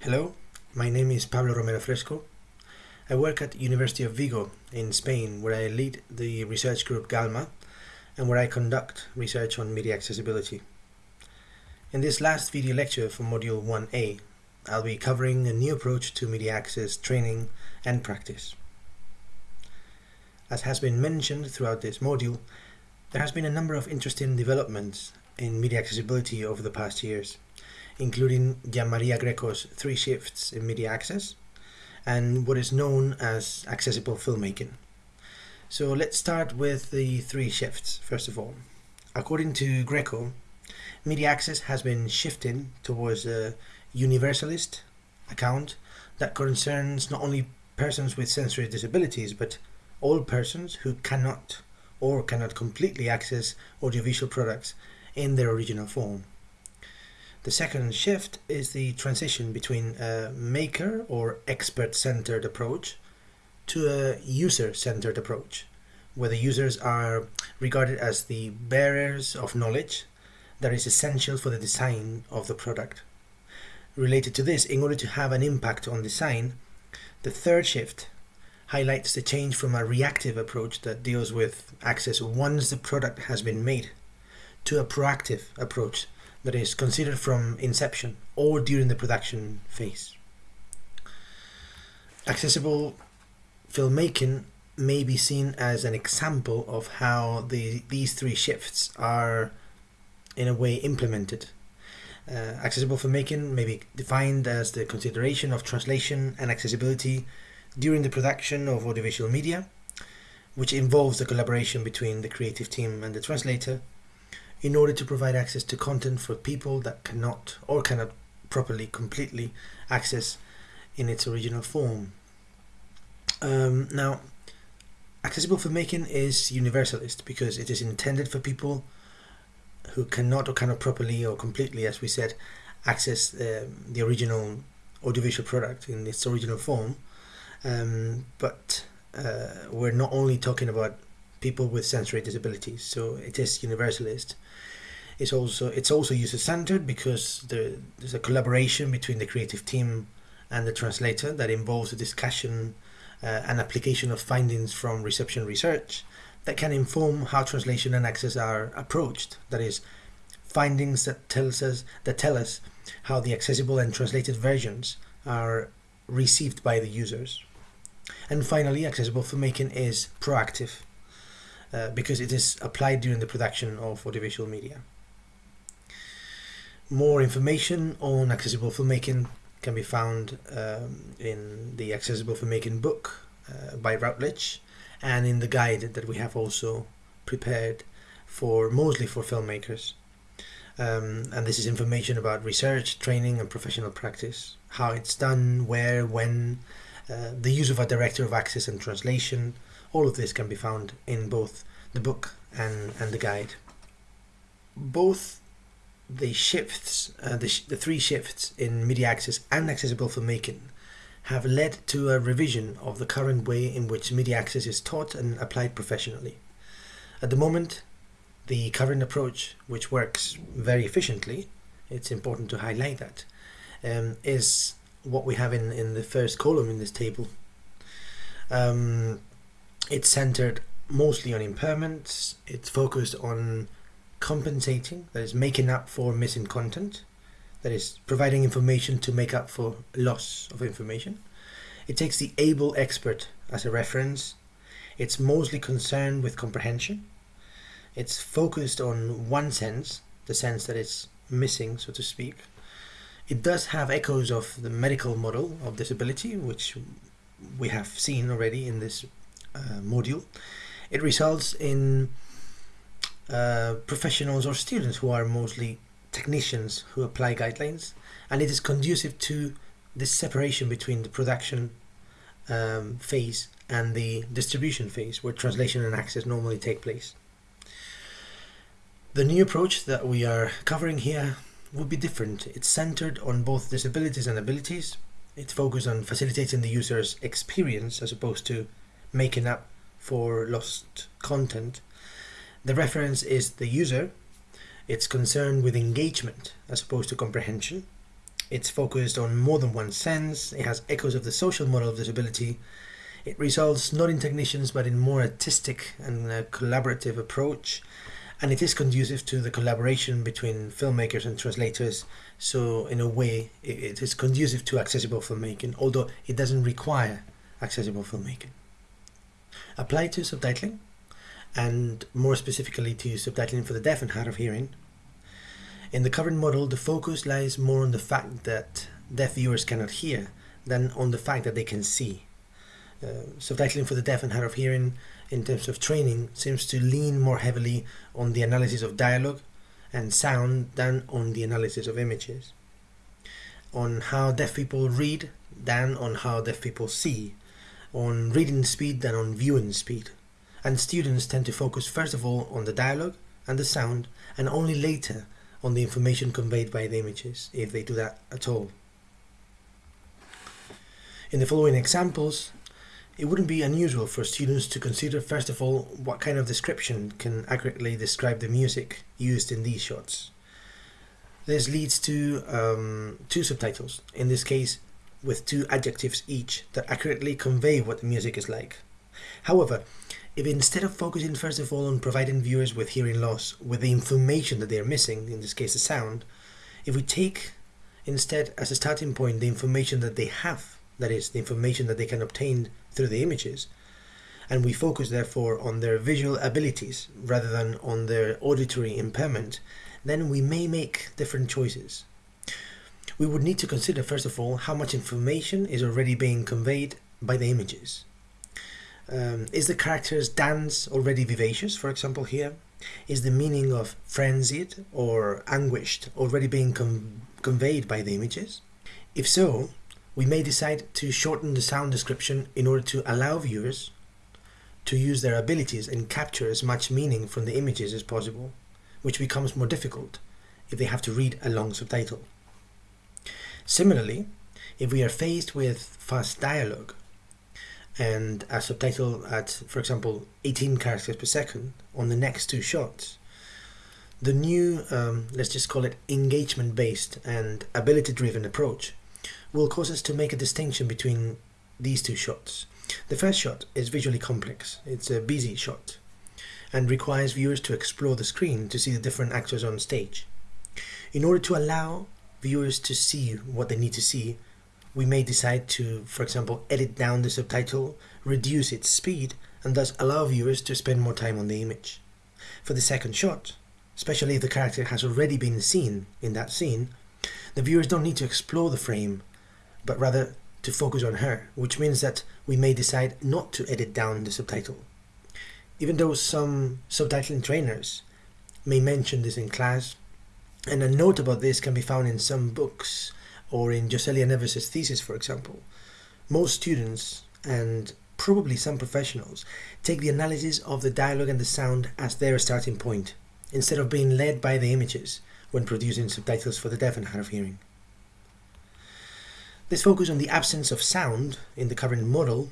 Hello, my name is Pablo Romero Fresco. I work at University of Vigo in Spain where I lead the research group GALMA and where I conduct research on media accessibility. In this last video lecture for Module 1A, I'll be covering a new approach to media access training and practice. As has been mentioned throughout this module, there has been a number of interesting developments in media accessibility over the past years, including Gianmaria Greco's three shifts in media access and what is known as accessible filmmaking. So let's start with the three shifts, first of all. According to Greco, media access has been shifting towards a universalist account that concerns not only persons with sensory disabilities, but all persons who cannot or cannot completely access audiovisual products in their original form. The second shift is the transition between a maker or expert-centered approach to a user-centered approach, where the users are regarded as the bearers of knowledge that is essential for the design of the product. Related to this, in order to have an impact on design, the third shift highlights the change from a reactive approach that deals with access once the product has been made to a proactive approach that is considered from inception or during the production phase. Accessible filmmaking may be seen as an example of how the, these three shifts are in a way implemented. Uh, accessible filmmaking may be defined as the consideration of translation and accessibility during the production of audiovisual media, which involves the collaboration between the creative team and the translator in order to provide access to content for people that cannot or cannot properly, completely access in its original form. Um, now, accessible filmmaking is universalist because it is intended for people who cannot or cannot properly or completely, as we said, access uh, the original audiovisual product in its original form. Um, but uh, we're not only talking about people with sensory disabilities, so it is universalist. It's also it's also user centered because there, there's a collaboration between the creative team and the translator that involves a discussion uh, and application of findings from reception research that can inform how translation and access are approached. That is, findings that tells us that tell us how the accessible and translated versions are received by the users. And finally, accessible filmmaking is proactive uh, because it is applied during the production of audiovisual media. More information on accessible filmmaking can be found um, in the Accessible Filmmaking book uh, by Routledge and in the guide that we have also prepared for mostly for filmmakers. Um, and this is information about research, training and professional practice, how it's done, where, when, uh, the use of a director of access and translation, all of this can be found in both the book and, and the guide. Both the shifts, uh, the, sh the three shifts in media access and accessible filmmaking have led to a revision of the current way in which media access is taught and applied professionally. At the moment, the current approach, which works very efficiently, it's important to highlight that, um, is what we have in, in the first column in this table. Um, it's centered mostly on impairments, it's focused on compensating, that is making up for missing content, that is providing information to make up for loss of information. It takes the able expert as a reference. It's mostly concerned with comprehension. It's focused on one sense, the sense that it's missing, so to speak. It does have echoes of the medical model of disability, which we have seen already in this uh, module. It results in uh, professionals or students who are mostly technicians who apply guidelines and it is conducive to this separation between the production um, phase and the distribution phase where translation and access normally take place. The new approach that we are covering here would be different. It's centered on both disabilities and abilities. It's focused on facilitating the user's experience as opposed to making up for lost content the reference is the user. It's concerned with engagement as opposed to comprehension. It's focused on more than one sense, it has echoes of the social model of disability, it results not in technicians but in more artistic and uh, collaborative approach, and it is conducive to the collaboration between filmmakers and translators. So, in a way, it is conducive to accessible filmmaking, although it doesn't require accessible filmmaking. Applied to subtitling, and more specifically to subtitling for the deaf and hard of hearing. In the current model, the focus lies more on the fact that deaf viewers cannot hear than on the fact that they can see. Uh, subtitling for the deaf and hard of hearing in terms of training seems to lean more heavily on the analysis of dialogue and sound than on the analysis of images. On how deaf people read than on how deaf people see. On reading speed than on viewing speed. And students tend to focus first of all on the dialogue and the sound and only later on the information conveyed by the images, if they do that at all. In the following examples, it wouldn't be unusual for students to consider first of all what kind of description can accurately describe the music used in these shots. This leads to um, two subtitles, in this case with two adjectives each that accurately convey what the music is like. However, if instead of focusing first of all on providing viewers with hearing loss with the information that they are missing, in this case the sound, if we take instead as a starting point the information that they have, that is, the information that they can obtain through the images. And we focus therefore on their visual abilities rather than on their auditory impairment, then we may make different choices. We would need to consider first of all how much information is already being conveyed by the images. Um, is the character's dance already vivacious, for example, here? Is the meaning of frenzied or anguished already being conveyed by the images? If so, we may decide to shorten the sound description in order to allow viewers to use their abilities and capture as much meaning from the images as possible, which becomes more difficult if they have to read a long subtitle. Similarly, if we are faced with fast dialogue and a subtitle at, for example, 18 characters per second on the next two shots, the new, um, let's just call it engagement-based and ability-driven approach will cause us to make a distinction between these two shots. The first shot is visually complex. It's a busy shot and requires viewers to explore the screen to see the different actors on stage. In order to allow viewers to see what they need to see, we may decide to, for example, edit down the subtitle, reduce its speed, and thus allow viewers to spend more time on the image. For the second shot, especially if the character has already been seen in that scene, the viewers don't need to explore the frame but rather to focus on her, which means that we may decide not to edit down the subtitle. Even though some subtitling trainers may mention this in class, and a note about this can be found in some books or in Joselia Neves' thesis, for example, most students and probably some professionals take the analysis of the dialogue and the sound as their starting point, instead of being led by the images when producing subtitles for the deaf and hard of hearing. This focus on the absence of sound in the current model,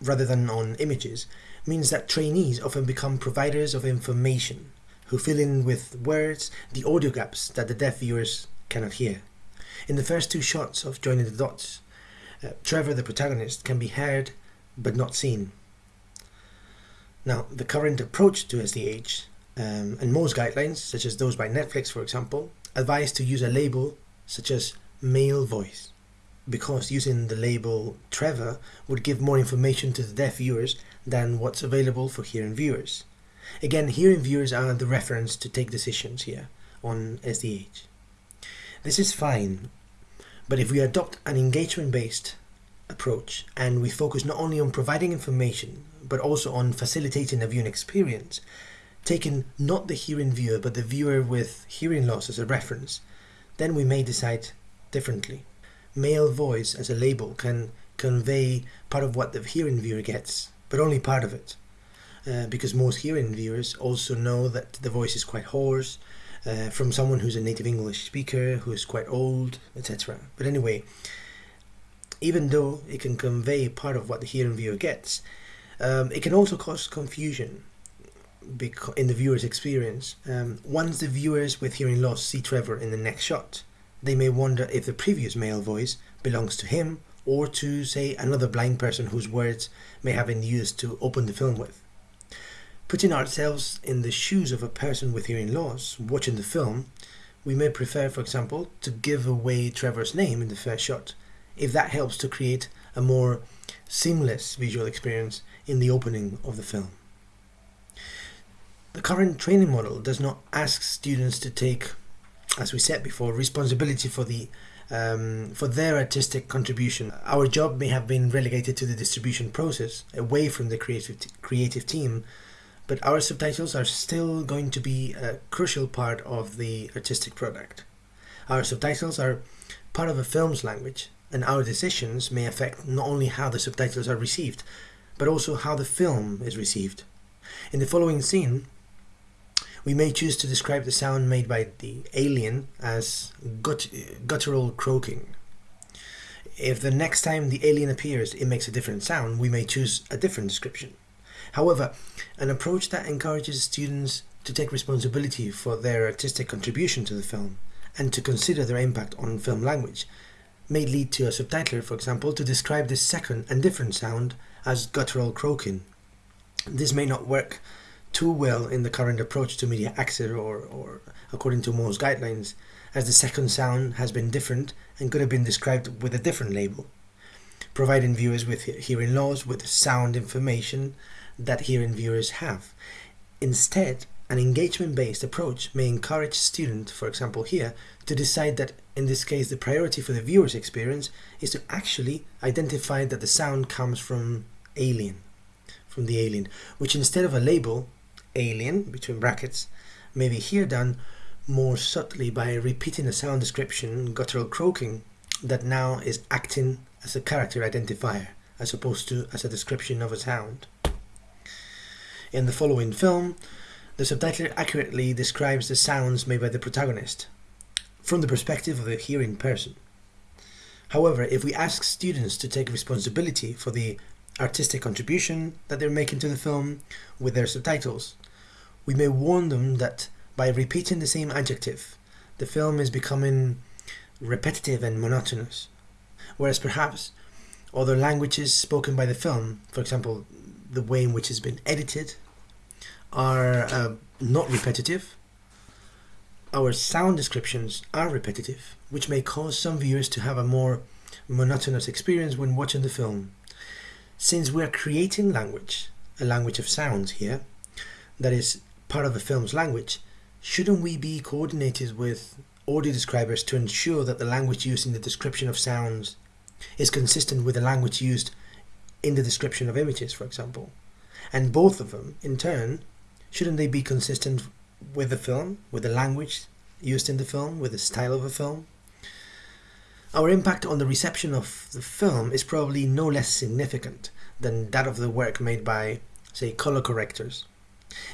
rather than on images, means that trainees often become providers of information, who fill in with words the audio gaps that the deaf viewers cannot hear. In the first two shots of Joining the Dots, uh, Trevor, the protagonist, can be heard but not seen. Now, the current approach to SDH, um, and most guidelines, such as those by Netflix for example, advise to use a label such as male voice because using the label Trevor would give more information to the deaf viewers than what's available for hearing viewers. Again, hearing viewers are the reference to take decisions here on SDH. This is fine, but if we adopt an engagement-based approach and we focus not only on providing information but also on facilitating a viewing experience, taking not the hearing viewer but the viewer with hearing loss as a reference, then we may decide differently male voice as a label can convey part of what the hearing viewer gets, but only part of it. Uh, because most hearing viewers also know that the voice is quite hoarse uh, from someone who's a native English speaker, who is quite old, etc. But anyway, even though it can convey part of what the hearing viewer gets, um, it can also cause confusion in the viewer's experience. Um, once the viewers with hearing loss see Trevor in the next shot, they may wonder if the previous male voice belongs to him or to, say, another blind person whose words may have been used to open the film with. Putting ourselves in the shoes of a person with hearing loss watching the film, we may prefer, for example, to give away Trevor's name in the first shot, if that helps to create a more seamless visual experience in the opening of the film. The current training model does not ask students to take, as we said before, responsibility for the um, for their artistic contribution. Our job may have been relegated to the distribution process, away from the creative creative team, but our subtitles are still going to be a crucial part of the artistic product. Our subtitles are part of a film's language, and our decisions may affect not only how the subtitles are received, but also how the film is received. In the following scene, we may choose to describe the sound made by the alien as gut guttural croaking. If the next time the alien appears it makes a different sound, we may choose a different description. However, an approach that encourages students to take responsibility for their artistic contribution to the film and to consider their impact on film language may lead to a subtitler, for example, to describe the second and different sound as guttural croaking. This may not work too well in the current approach to media access or, or according to most guidelines, as the second sound has been different and could have been described with a different label, providing viewers with hearing loss with sound information that hearing viewers have. Instead, an engagement-based approach may encourage students, for example here, to decide that in this case the priority for the viewer's experience is to actually identify that the sound comes from alien, from the alien, which instead of a label alien, between brackets, may be here done more subtly by repeating a sound description, guttural croaking, that now is acting as a character identifier, as opposed to as a description of a sound. In the following film, the subtitle accurately describes the sounds made by the protagonist, from the perspective of a hearing person. However, if we ask students to take responsibility for the artistic contribution that they're making to the film with their subtitles, we may warn them that by repeating the same adjective, the film is becoming repetitive and monotonous. Whereas perhaps other languages spoken by the film, for example, the way in which it's been edited, are uh, not repetitive. Our sound descriptions are repetitive, which may cause some viewers to have a more monotonous experience when watching the film. Since we are creating language, a language of sounds here, that is part of the film's language, shouldn't we be coordinated with audio describers to ensure that the language used in the description of sounds is consistent with the language used in the description of images, for example? And both of them, in turn, shouldn't they be consistent with the film, with the language used in the film, with the style of the film? Our impact on the reception of the film is probably no less significant than that of the work made by, say, color correctors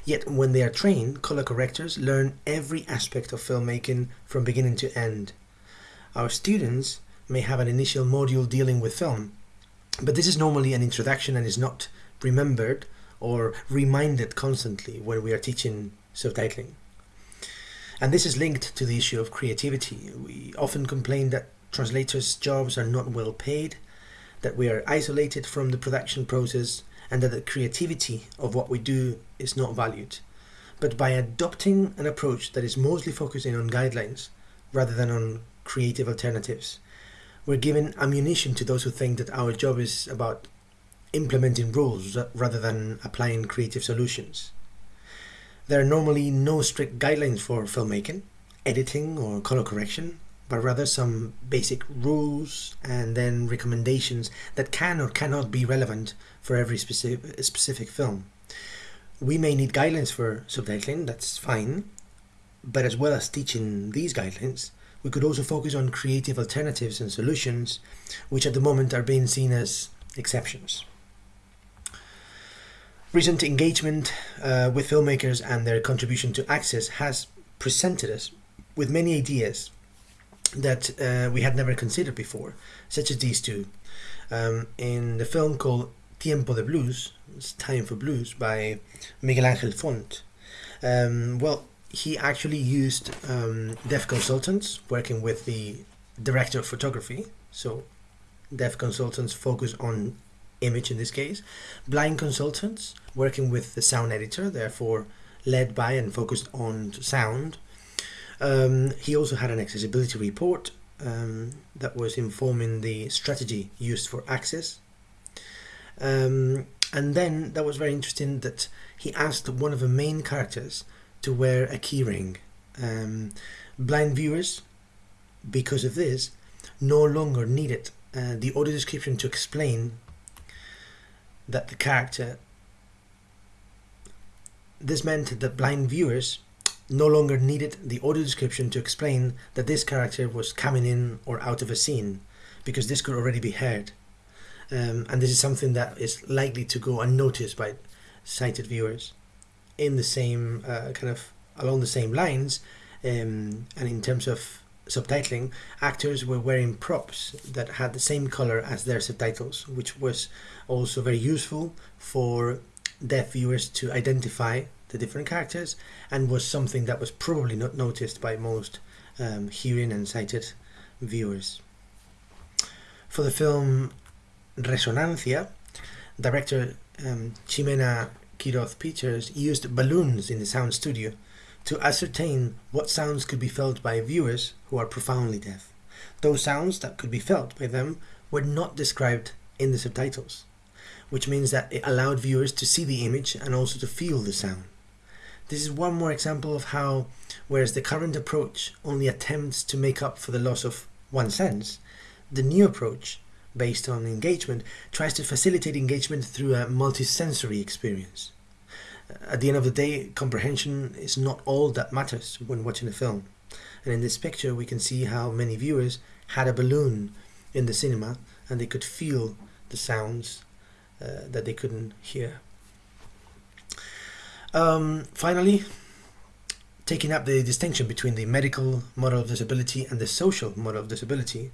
Yet when they are trained, color correctors learn every aspect of filmmaking from beginning to end. Our students may have an initial module dealing with film, but this is normally an introduction and is not remembered or reminded constantly when we are teaching subtitling. And this is linked to the issue of creativity. We often complain that translators' jobs are not well paid, that we are isolated from the production process, and that the creativity of what we do is not valued. But by adopting an approach that is mostly focusing on guidelines rather than on creative alternatives, we're giving ammunition to those who think that our job is about implementing rules rather than applying creative solutions. There are normally no strict guidelines for filmmaking, editing or color correction, but rather some basic rules and then recommendations that can or cannot be relevant for every specific, specific film. We may need guidelines for subtitling, that's fine, but as well as teaching these guidelines, we could also focus on creative alternatives and solutions, which at the moment are being seen as exceptions. Recent engagement uh, with filmmakers and their contribution to Access has presented us with many ideas that uh, we had never considered before, such as these two. Um, in the film called Tiempo de Blues, it's Time for Blues by Miguel Angel Font. Um, well, he actually used um, deaf consultants working with the director of photography. So deaf consultants focus on image in this case. Blind consultants working with the sound editor, therefore led by and focused on sound. Um, he also had an accessibility report um, that was informing the strategy used for access. Um, and then that was very interesting that he asked one of the main characters to wear a keyring. Um, blind viewers, because of this, no longer needed uh, the audio description to explain that the character. This meant that blind viewers no longer needed the audio description to explain that this character was coming in or out of a scene, because this could already be heard. Um, and this is something that is likely to go unnoticed by sighted viewers. In the same uh, kind of along the same lines, um, and in terms of subtitling, actors were wearing props that had the same color as their subtitles, which was also very useful for deaf viewers to identify the different characters and was something that was probably not noticed by most um, hearing and sighted viewers. For the film Resonancia, director um, Ximena Quiroz Peters used balloons in the sound studio to ascertain what sounds could be felt by viewers who are profoundly deaf. Those sounds that could be felt by them were not described in the subtitles, which means that it allowed viewers to see the image and also to feel the sound. This is one more example of how, whereas the current approach only attempts to make up for the loss of one sense, the new approach, based on engagement, tries to facilitate engagement through a multisensory experience. At the end of the day, comprehension is not all that matters when watching a film. And in this picture, we can see how many viewers had a balloon in the cinema and they could feel the sounds uh, that they couldn't hear. Um, finally, taking up the distinction between the medical model of disability and the social model of disability,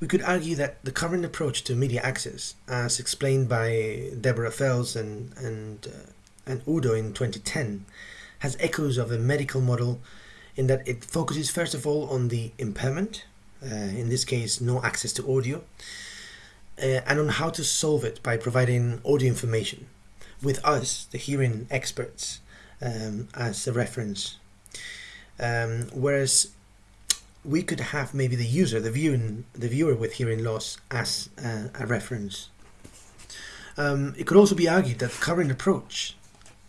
we could argue that the current approach to media access, as explained by Deborah Fels and, and, uh, and Udo in 2010, has echoes of a medical model in that it focuses first of all on the impairment, uh, in this case no access to audio, uh, and on how to solve it by providing audio information with us, the hearing experts, um, as a reference. Um, whereas we could have maybe the user, the viewing, the viewer with hearing loss as a, a reference. Um, it could also be argued that the current approach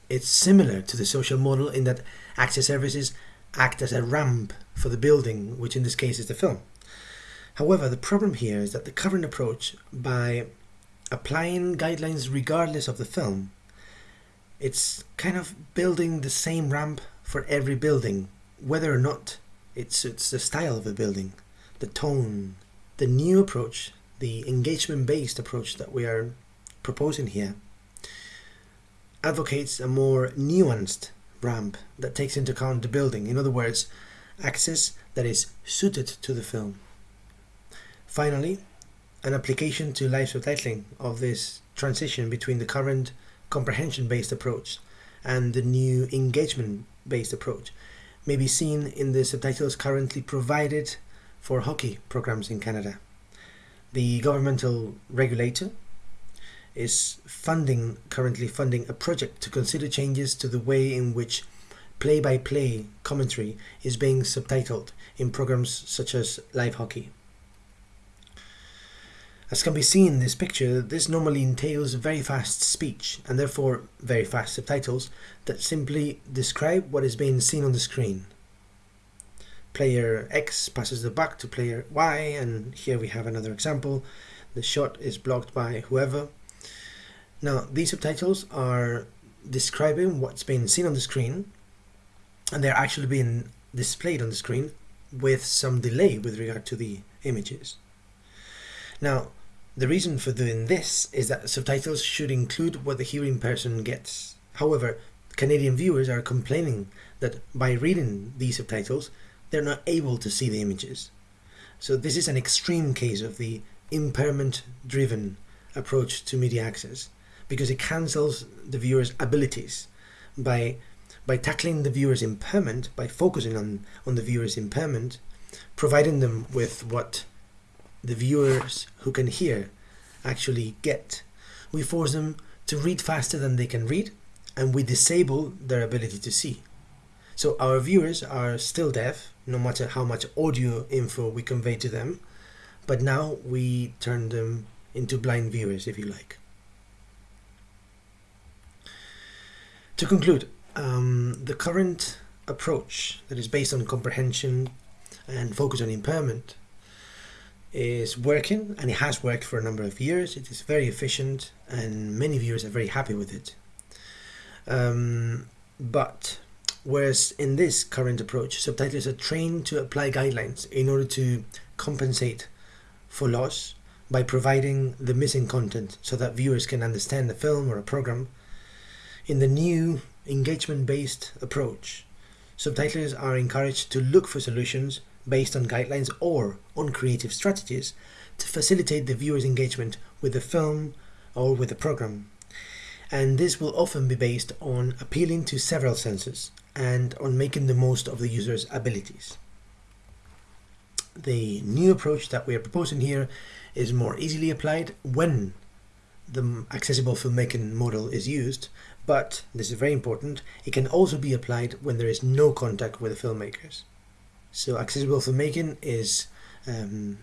is similar to the social model in that access services act as a ramp for the building, which in this case is the film. However, the problem here is that the current approach, by applying guidelines regardless of the film, it's kind of building the same ramp for every building, whether or not it suits the style of the building, the tone. The new approach, the engagement based approach that we are proposing here, advocates a more nuanced ramp that takes into account the building. In other words, access that is suited to the film. Finally, an application to live subtitling of this transition between the current comprehension-based approach and the new engagement-based approach may be seen in the subtitles currently provided for hockey programs in Canada. The governmental regulator is funding currently funding a project to consider changes to the way in which play-by-play -play commentary is being subtitled in programs such as live hockey. As can be seen in this picture, this normally entails very fast speech and therefore very fast subtitles that simply describe what is being seen on the screen. Player X passes the buck to player Y and here we have another example. The shot is blocked by whoever. Now these subtitles are describing what's being seen on the screen and they're actually being displayed on the screen with some delay with regard to the images. Now, the reason for doing this is that subtitles should include what the hearing person gets. However, Canadian viewers are complaining that by reading these subtitles, they're not able to see the images. So this is an extreme case of the impairment-driven approach to media access because it cancels the viewer's abilities by by tackling the viewer's impairment, by focusing on, on the viewer's impairment, providing them with what the viewers who can hear actually get, we force them to read faster than they can read and we disable their ability to see. So our viewers are still deaf, no matter how much audio info we convey to them, but now we turn them into blind viewers, if you like. To conclude, um, the current approach that is based on comprehension and focus on impairment is working and it has worked for a number of years. It is very efficient and many viewers are very happy with it. Um, but whereas in this current approach, subtitlers are trained to apply guidelines in order to compensate for loss by providing the missing content so that viewers can understand the film or a program. In the new engagement-based approach, subtitlers are encouraged to look for solutions based on guidelines or on creative strategies to facilitate the viewer's engagement with the film or with the program. And this will often be based on appealing to several senses and on making the most of the user's abilities. The new approach that we are proposing here is more easily applied when the accessible filmmaking model is used, but this is very important, it can also be applied when there is no contact with the filmmakers. So accessible filmmaking is um,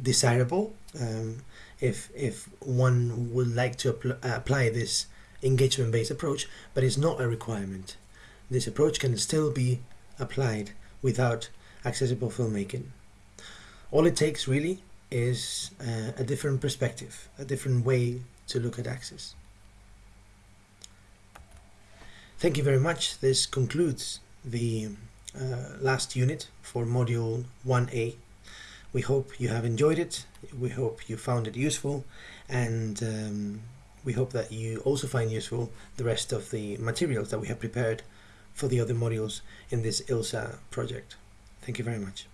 desirable um, if, if one would like to apl apply this engagement-based approach, but it's not a requirement. This approach can still be applied without accessible filmmaking. All it takes really is uh, a different perspective, a different way to look at access. Thank you very much. This concludes the uh, last unit for module 1a. We hope you have enjoyed it. We hope you found it useful and um, we hope that you also find useful the rest of the materials that we have prepared for the other modules in this ILSA project. Thank you very much.